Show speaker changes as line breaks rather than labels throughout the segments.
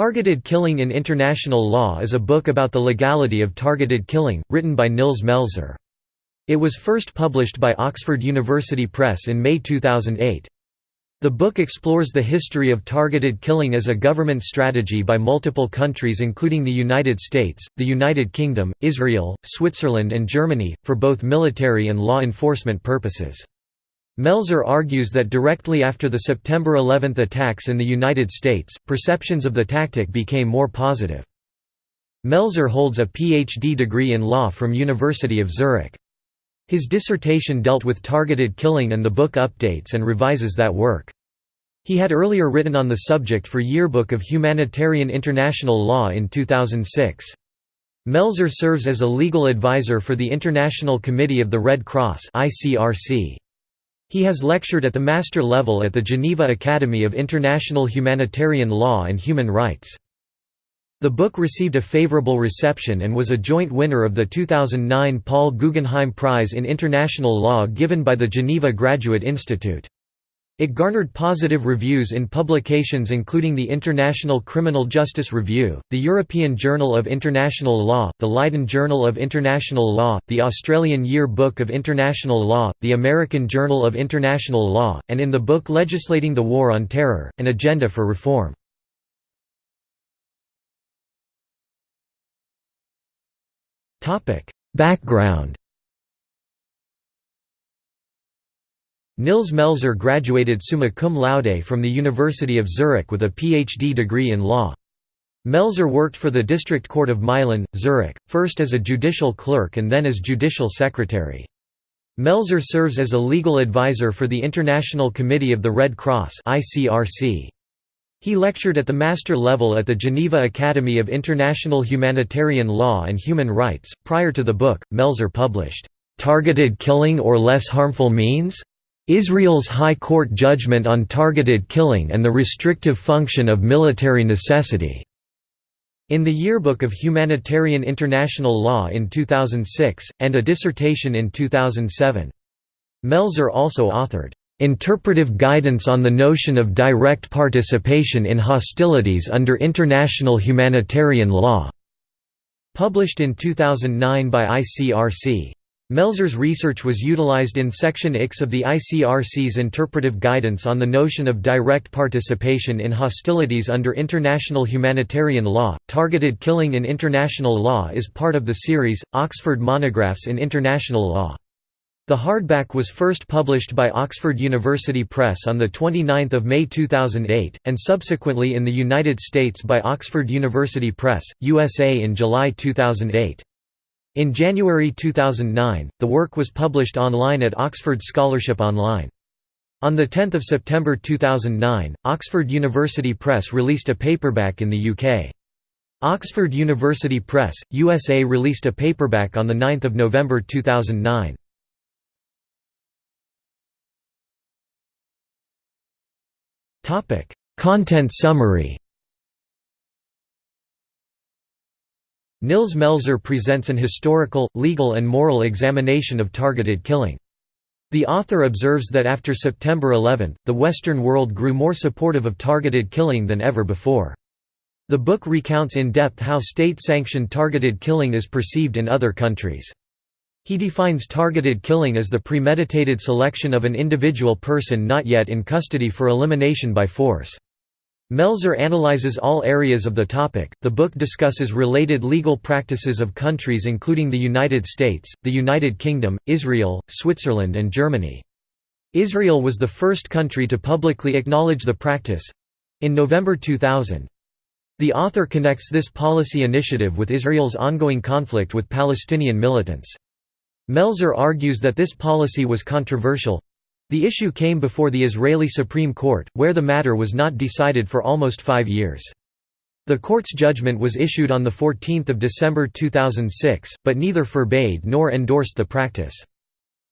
Targeted Killing in International Law is a book about the legality of targeted killing, written by Nils Melzer. It was first published by Oxford University Press in May 2008. The book explores the history of targeted killing as a government strategy by multiple countries including the United States, the United Kingdom, Israel, Switzerland and Germany, for both military and law enforcement purposes. Melzer argues that directly after the September 11 attacks in the United States, perceptions of the tactic became more positive. Melzer holds a PhD degree in law from University of Zurich. His dissertation dealt with targeted killing and the book updates and revises that work. He had earlier written on the subject for Yearbook of Humanitarian International Law in 2006. Melzer serves as a legal advisor for the International Committee of the Red Cross ICRC. He has lectured at the master level at the Geneva Academy of International Humanitarian Law and Human Rights. The book received a favorable reception and was a joint winner of the 2009 Paul Guggenheim Prize in International Law given by the Geneva Graduate Institute. It garnered positive reviews in publications including the International Criminal Justice Review, the European Journal of International Law, the Leiden Journal of International Law, the Australian Year Book of International Law, the American Journal of International Law, and in the book Legislating the War on Terror, An Agenda for Reform. Background Nils Melzer graduated summa cum laude from the University of Zurich with a PhD degree in law. Melzer worked for the District Court of Meilen, Zurich, first as a judicial clerk and then as judicial secretary. Melzer serves as a legal advisor for the International Committee of the Red Cross He lectured at the master level at the Geneva Academy of International Humanitarian Law and Human Rights. Prior to the book, Melzer published, Targeted Killing or Less Harmful Means? Israel's High Court judgment on targeted killing and the restrictive function of military necessity. In the Yearbook of Humanitarian International Law in 2006, and a dissertation in 2007. Melzer also authored, "...interpretive guidance on the notion of direct participation in hostilities under international humanitarian law", published in 2009 by ICRC. Melzer's research was utilized in Section X of the ICRC's interpretive guidance on the notion of direct participation in hostilities under international humanitarian law. Targeted killing in international law is part of the series, Oxford Monographs in International Law. The hardback was first published by Oxford University Press on 29 May 2008, and subsequently in the United States by Oxford University Press, USA in July 2008. In January 2009, the work was published online at Oxford Scholarship Online. On 10 September 2009, Oxford University Press released a paperback in the UK. Oxford University Press, USA released a paperback on 9 November 2009. Content summary Nils Melzer presents an historical, legal and moral examination of targeted killing. The author observes that after September 11, the Western world grew more supportive of targeted killing than ever before. The book recounts in depth how state-sanctioned targeted killing is perceived in other countries. He defines targeted killing as the premeditated selection of an individual person not yet in custody for elimination by force. Melzer analyzes all areas of the topic. The book discusses related legal practices of countries including the United States, the United Kingdom, Israel, Switzerland, and Germany. Israel was the first country to publicly acknowledge the practice in November 2000. The author connects this policy initiative with Israel's ongoing conflict with Palestinian militants. Melzer argues that this policy was controversial the issue came before the Israeli Supreme Court, where the matter was not decided for almost five years. The court's judgment was issued on 14 December 2006, but neither forbade nor endorsed the practice.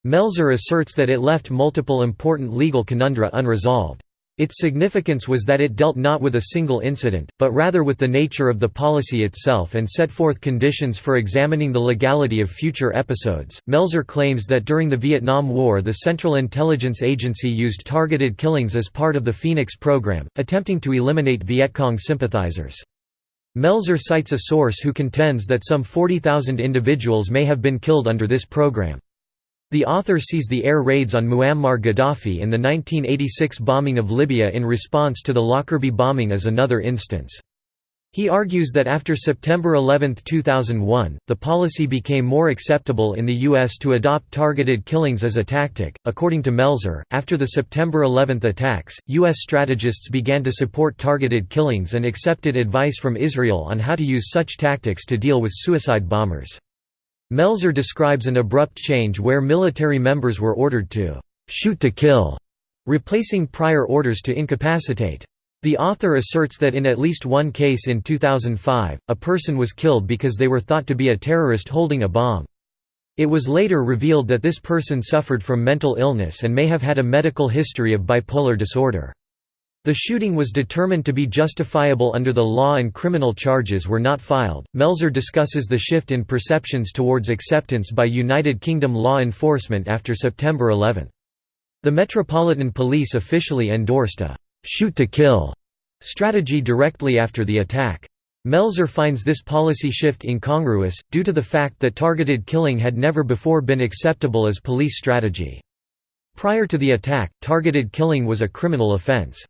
Melzer asserts that it left multiple important legal conundra unresolved. Its significance was that it dealt not with a single incident, but rather with the nature of the policy itself and set forth conditions for examining the legality of future episodes. Melzer claims that during the Vietnam War the Central Intelligence Agency used targeted killings as part of the Phoenix program, attempting to eliminate Viet Cong sympathizers. Melzer cites a source who contends that some 40,000 individuals may have been killed under this program. The author sees the air raids on Muammar Gaddafi in the 1986 bombing of Libya in response to the Lockerbie bombing as another instance. He argues that after September 11, 2001, the policy became more acceptable in the U.S. to adopt targeted killings as a tactic. According to Melzer, after the September 11 attacks, U.S. strategists began to support targeted killings and accepted advice from Israel on how to use such tactics to deal with suicide bombers. Melzer describes an abrupt change where military members were ordered to shoot to kill, replacing prior orders to incapacitate. The author asserts that in at least one case in 2005, a person was killed because they were thought to be a terrorist holding a bomb. It was later revealed that this person suffered from mental illness and may have had a medical history of bipolar disorder. The shooting was determined to be justifiable under the law and criminal charges were not filed. Melzer discusses the shift in perceptions towards acceptance by United Kingdom law enforcement after September 11. The Metropolitan Police officially endorsed a shoot to kill strategy directly after the attack. Melzer finds this policy shift incongruous, due to the fact that targeted killing had never before been acceptable as police strategy. Prior to the attack, targeted killing was a criminal offense.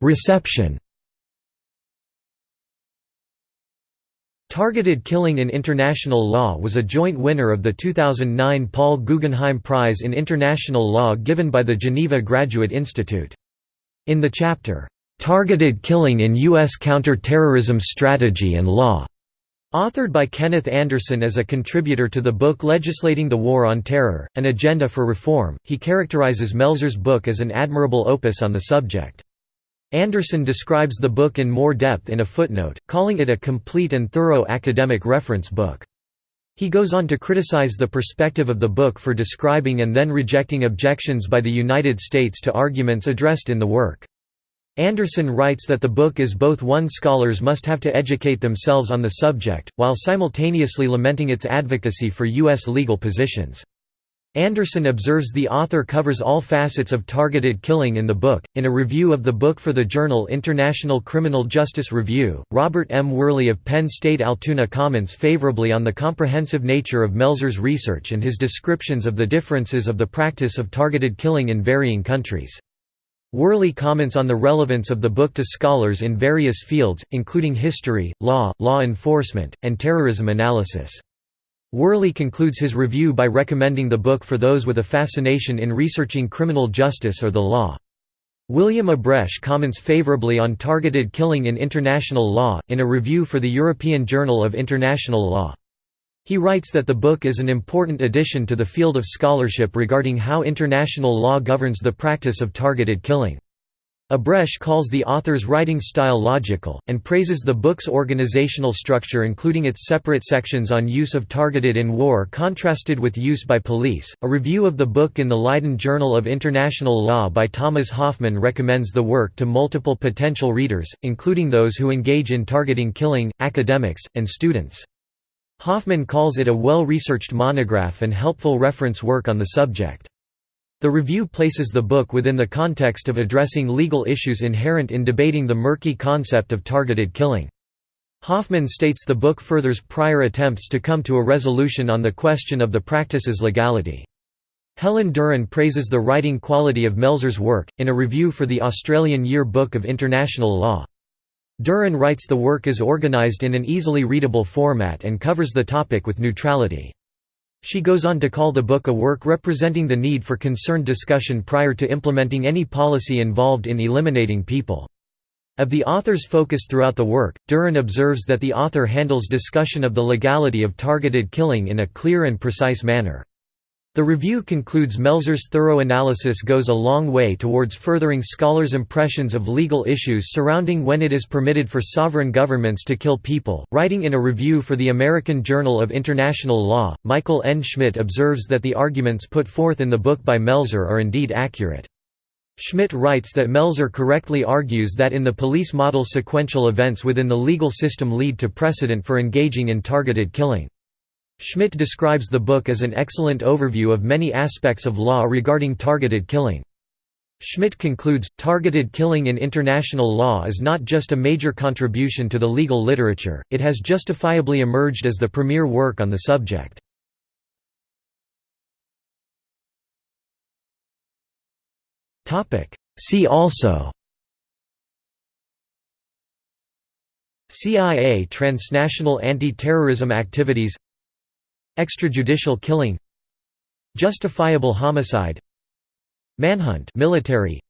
Reception Targeted Killing in International Law was a joint winner of the 2009 Paul Guggenheim Prize in International Law given by the Geneva Graduate Institute. In the chapter, "'Targeted Killing in U.S. Counter-Terrorism Strategy and Law' Authored by Kenneth Anderson as a contributor to the book Legislating the War on Terror, An Agenda for Reform, he characterizes Melzer's book as an admirable opus on the subject. Anderson describes the book in more depth in a footnote, calling it a complete and thorough academic reference book. He goes on to criticize the perspective of the book for describing and then rejecting objections by the United States to arguments addressed in the work. Anderson writes that the book is both one scholars must have to educate themselves on the subject, while simultaneously lamenting its advocacy for U.S. legal positions. Anderson observes the author covers all facets of targeted killing in the book. In a review of the book for the journal International Criminal Justice Review, Robert M. Worley of Penn State Altoona comments favorably on the comprehensive nature of Melzer's research and his descriptions of the differences of the practice of targeted killing in varying countries. Worley comments on the relevance of the book to scholars in various fields, including history, law, law enforcement, and terrorism analysis. Worley concludes his review by recommending the book for those with a fascination in researching criminal justice or the law. William Abresch comments favorably on targeted killing in international law, in a review for the European Journal of International Law. He writes that the book is an important addition to the field of scholarship regarding how international law governs the practice of targeted killing. Abresch calls the author's writing style logical, and praises the book's organizational structure including its separate sections on use of targeted in war contrasted with use by police. A review of the book in the Leiden Journal of International Law by Thomas Hoffman recommends the work to multiple potential readers, including those who engage in targeting killing, academics, and students. Hoffman calls it a well-researched monograph and helpful reference work on the subject. The review places the book within the context of addressing legal issues inherent in debating the murky concept of targeted killing. Hoffman states the book furthers prior attempts to come to a resolution on the question of the practice's legality. Helen Durham praises the writing quality of Melzer's work, in a review for the Australian Year Book of International Law. Durham writes the work is organised in an easily readable format and covers the topic with neutrality. She goes on to call the book a work representing the need for concerned discussion prior to implementing any policy involved in eliminating people. Of the author's focus throughout the work, Durham observes that the author handles discussion of the legality of targeted killing in a clear and precise manner. The review concludes Melzer's thorough analysis goes a long way towards furthering scholars' impressions of legal issues surrounding when it is permitted for sovereign governments to kill people. Writing in a review for the American Journal of International Law, Michael N. Schmitt observes that the arguments put forth in the book by Melzer are indeed accurate. Schmitt writes that Melzer correctly argues that in the police model sequential events within the legal system lead to precedent for engaging in targeted killing. Schmitt describes the book as an excellent overview of many aspects of law regarding targeted killing. Schmitt concludes, targeted killing in international law is not just a major contribution to the legal literature, it has justifiably emerged as the premier work on the subject. See also CIA transnational anti-terrorism activities Extrajudicial killing Justifiable homicide Manhunt military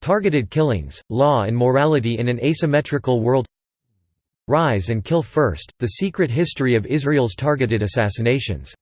Targeted killings, law and morality in an asymmetrical world Rise and Kill First, The Secret History of Israel's Targeted Assassinations